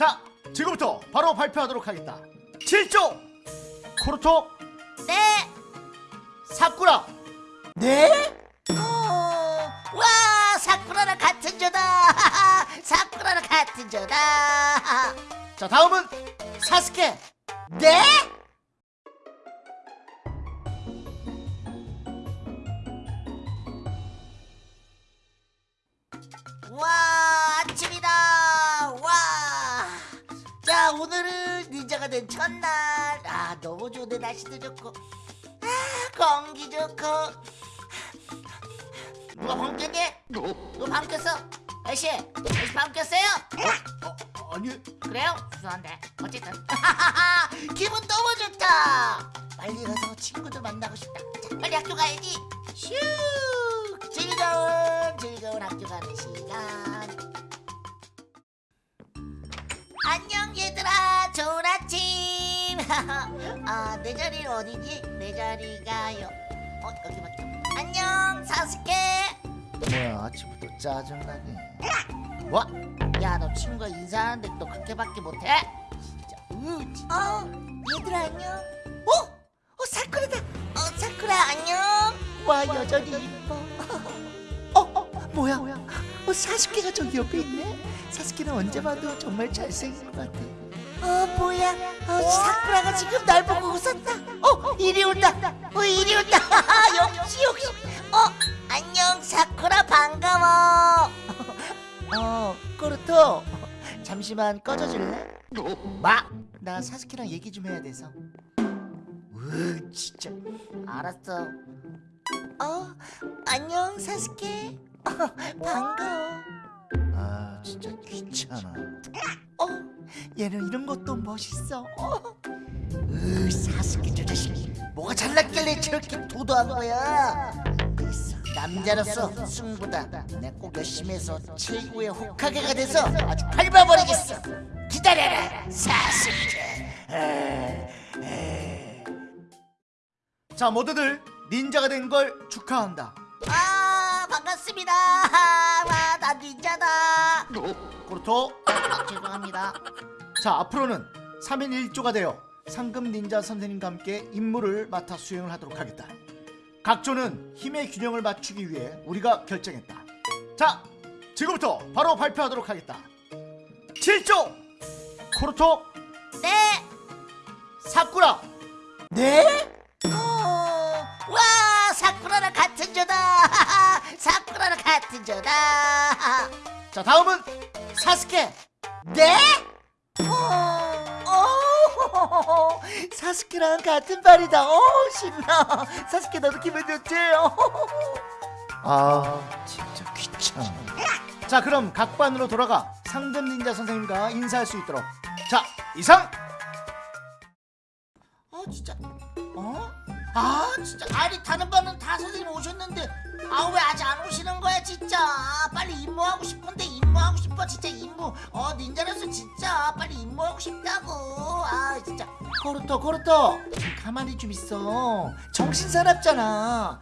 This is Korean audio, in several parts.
자 지금부터 바로 발표하도록 하겠다 7조 코르토 네. 사쿠라 네? 어, 와 사쿠라랑 같은 조다. 사쿠라랑 같은 조다. 자 다음은 사스케 네? 오늘은 닌자가 된 첫날. 아 너무 좋네 날씨도 좋고. 아 공기 좋고. 누가 밤 깼니? 누가 밤 깼어? 아저씨 아저씨 밤 깼어요? 어, 아니. 그래요? 죄송한데. 어쨌든. 기분 너무 좋다. 빨리 가서 친구들 만나고 싶다. 자 빨리 학교 가야지. 슈! 즐거운 즐거운 학교 가는 시간. 안녕 얘들아 아침 아내 자리는 어디지? 내 자리가요 어 여기 맞죠? 안녕 사스케 뭐야 아침부터 짜증나게 와야 너 친구가 인사하는데 너 그렇게밖에 못해? 진짜 으 진짜 어 얘들아 안녕 어? 어 사쿠라다 어 사쿠라 안녕 와 여전히 이뻐 어? 어? 뭐야? 어 사스케가 저기 옆에 있네 사스케는 언제 봐도 정말 잘생긴 것 같아 어 뭐야 어 사쿠라가 지금 날 보고 웃었다 어 이리 온다 어 이리 온다 역시 역시 어 안녕 사쿠라 반가워 어, 꼬르토. 잠시만 꺼져줄래? 마! 나 사스케랑 얘기 좀 해야 돼서. 으, 진짜. 알았어. 어, 안녕 사스케. 어, 반가워. 아 진짜 귀찮아 어, 얘는 이런 것도 멋있어. 어. 으, 사스케 저 자식. 뭐가 잘났길래 저렇게 도도한 거야? 남자로서 승부다. 내꼭 열심히 해서 최고의 호카게가 돼서 아주 밟아버리겠어. 기다려라, 사스케. 자 모두들 닌자가 된 걸 축하한다 아, 반갑습니다. 와, 나 닌자다. 아, 죄송합니다. 자 앞으로는 3인 1조가 되어 상금 닌자 선생님과 함께 임무를 맡아 수행을 하도록 하겠다. 각조는 힘의 균형을 맞추기 위해 우리가 결정했다. 자 지금부터 바로 발표하도록 하겠다. 7조! 코르토! 네. 사쿠라! 네? 어, 와 사쿠라랑 같은 조다! 사쿠라랑 같은 조다! 자 다음은 사스케! 네? 어, 어, 사스케랑 같은 발이다 어 신나 사스케 너도 기분 좋지? 어. 아 진짜 귀찮아 자 그럼 각 반으로 돌아가 상금 닌자 선생님과 인사할 수 있도록 자 이상 어 진짜 어? 아 진짜. 아니 다른 반은 다 선생님 오셨는데. 아 왜 아직 안 오시는 거야 진짜? 빨리 임무하고 싶은데 임무하고 싶어 진짜 임무. 어 닌자로서 진짜 빨리 임무하고 싶다고. 아 진짜. 코르토 코르토. 좀 가만히 좀 있어. 정신 사납잖아.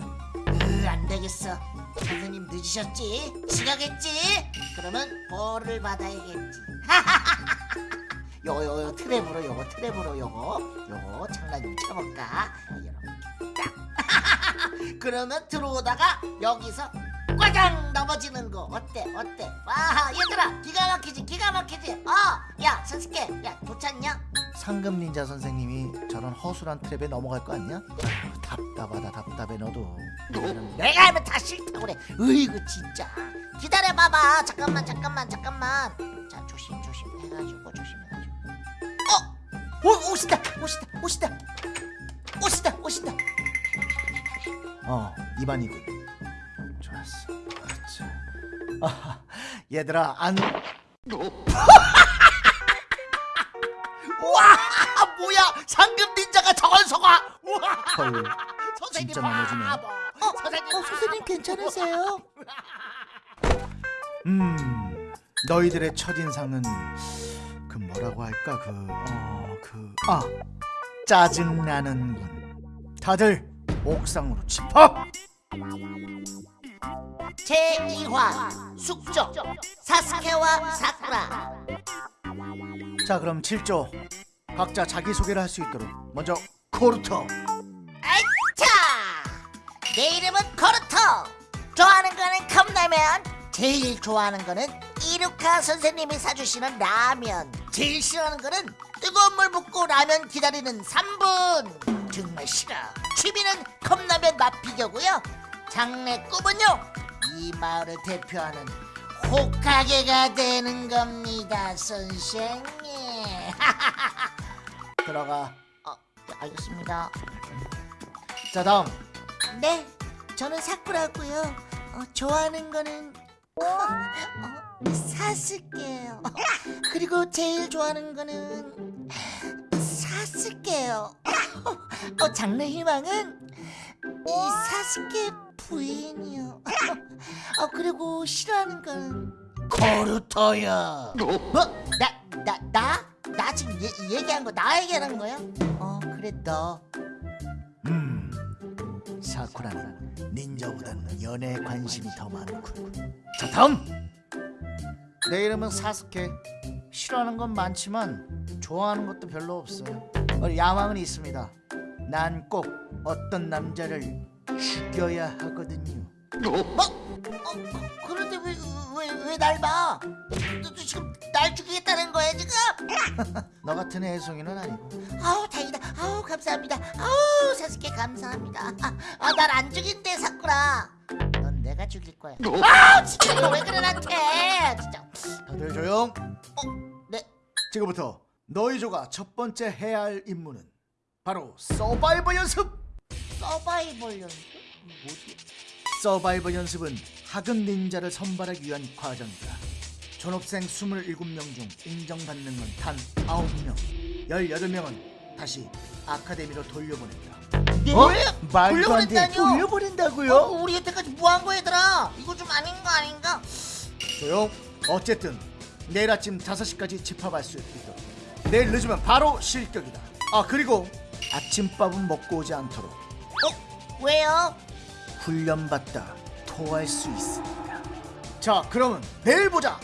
으안 되겠어. 선생님 늦으셨지? 지각했지? 그러면 벌을 받아야겠지. 요거 트랩으로 요거 트랩으로 요거. 요거 장난 좀 쳐볼까? 이렇게 딱 그러면 들어오다가 여기서 꽈장 넘어지는 거. 어때? 어때? 와 얘들아 기가 막히지 기가 막히지? 어야 선스케 야 좋잖냐? 상금 닌자 선생님이 저런 허술한 트랩에 넘어갈 거 아니야? 아휴 답답하다 답답해 너도. 내가 하면 다 싫다고 그래. 으이구 진짜. 기다려봐봐. 잠깐만 잠깐만 잠깐만. 자 조심 조심. 해가지고 조심해가지고. 어! 오, 오시다 오시다 오시다. 오시다 오시다 어 이반이군 좋았어. 그렇지 아, 얘들아 안 와 뭐야? 상금 닌자가 저걸 속아. 헐 선생님 진짜 넘어지네. 바보. 어, 선생님 어, 선생님 괜찮으세요? 음 너희들의 첫인상은 그 뭐라고 할까? 그, 그어그아 짜증나는군. 다들 옥상으로 집합 제2화 숙적 사스케와 사쿠라 자 그럼 7조 각자 자기소개를 할 수 있도록 먼저 코르터 아차! 내 이름은 코르토. 좋아하는 거는 컵라면. 제일 좋아하는 거는 이루카 선생님이 사주시는 라면. 제일 싫어하는 거는 뜨거운 물 붓고 라면 기다리는 3분. 정말 싫어. 취미는 컵라면 맛 비교고요. 장래 꿈은요. 이 마을을 대표하는 호카게가 되는 겁니다, 선생님. 들어가 어, 알겠습니다. 자 다음 네, 저는 사쿠라고요. 어, 좋아하는 거는 어, 사스케예요. 그리고 제일 좋아하는 거는 사스케요. 어, 장래 희망은 이 사스케 부인이요. 어, 그리고 싫어하는 건 코르터야 뭐? 나, 나, 나? 나 지금 얘, 얘기한 거 나 얘기하는 거야? 어, 그래 너. 음 사쿠라는 닌자보다는 연애에 관심이 더 많군 자 다음 내 이름은 사스케 싫어하는 건 많지만 좋아하는 것도 별로 없어요 어, 야망은 있습니다 난 꼭 어떤 남자를 죽여야 하거든요 뭐? 어, 그- 그런데 왜 왜 왜 날 봐? 너, 너 지금 날 죽이겠다는 거야 지금? 너 같은 애송이는 아니고 아우 다행이다. 아우 감사합니다. 아우 사스케 감사합니다. 아 날 안 죽인대 사쿠라. 넌 내가 죽일 거야. 아우 진짜 너 왜 그래 나한테? 진짜. 다들 조용 어, 네. 지금부터 너희 조가 첫 번째 해야 할 임무는 바로 서바이벌 연습 서바이벌 연습? 뭐지? 서바이벌 연습은 하급 닌자를 선발하기 위한 과정이다. 졸업생 27명 중 인정받는 건 단 9명, 18명은 다시 아카데미로 돌려보낸다. 네? 어? 말도 안 돼. 돌려보낸다고요? 어, 우리 여태까지 뭐 한 거야 얘들아? 이거 좀 아닌 거 아닌가? 조용. 어쨌든 내일 아침 5시까지 집합할 수 있도록. 내일 늦으면 바로 실격이다. 아 그리고 아침밥은 먹고 오지 않도록 어? 왜요? 훈련받다 토할 수 있습니다. 자, 그러면 내일 보자.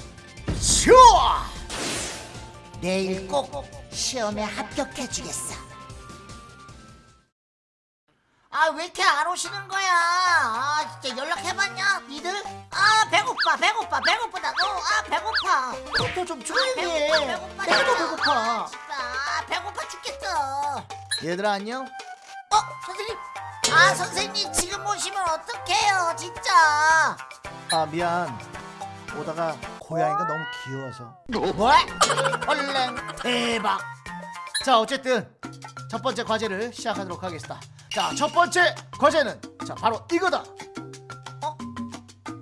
슈아! 내일 꼭 시험에 합격해 주겠어. 아 왜 이렇게 안 오시는 거야? 아 진짜 연락해봤냐? 니들? 아 배고파 배고파 배고프다고? 아 배고파. 또좀 아, 조용히 해. 배고파 배고파. 더 배고파. 아 배고파 죽겠어. 얘들아 안녕. 어 선생님? 아 선생님 지금 오시면 어떡해요 진짜. 아 미안. 오다가 고양이가 너무 귀여워서. 뭐? 얼른 대박. 자, 어쨌든 첫 번째 과제를 시작하도록 하겠습니다. 자, 첫 번째 과제는 자 바로 이거다. 어?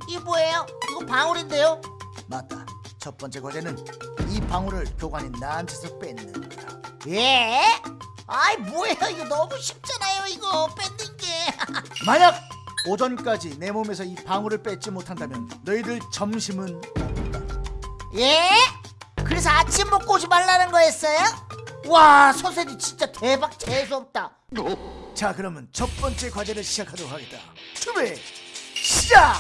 이게 뭐예요? 이거 방울인데요? 맞다. 첫 번째 과제는 이 방울을 교관인 나한테서 뺏는 거다. 예? 아이 뭐예요 이거 너무 쉽잖아요 이거 뺏는 게 만약 오전까지 내 몸에서 이 방울을 뺏지 못한다면 너희들 점심은 예? 그래서 아침 먹고 오지 말라는 거였어요? 와 선생님 진짜 대박 재수없다. 자 그러면 첫 번째 과제를 시작하도록 하겠다. 준비 시작